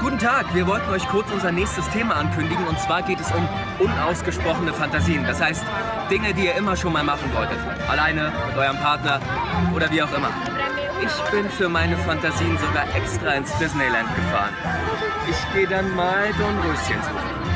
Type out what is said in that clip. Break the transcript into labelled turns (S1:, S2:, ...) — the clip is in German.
S1: Guten Tag, wir wollten euch kurz unser nächstes Thema ankündigen und zwar geht es um unausgesprochene Fantasien. Das heißt, Dinge, die ihr immer schon mal machen wolltet. Alleine, mit eurem Partner oder wie auch immer. Ich bin für meine Fantasien sogar extra ins Disneyland gefahren. Ich gehe dann mal Dornröschen suchen.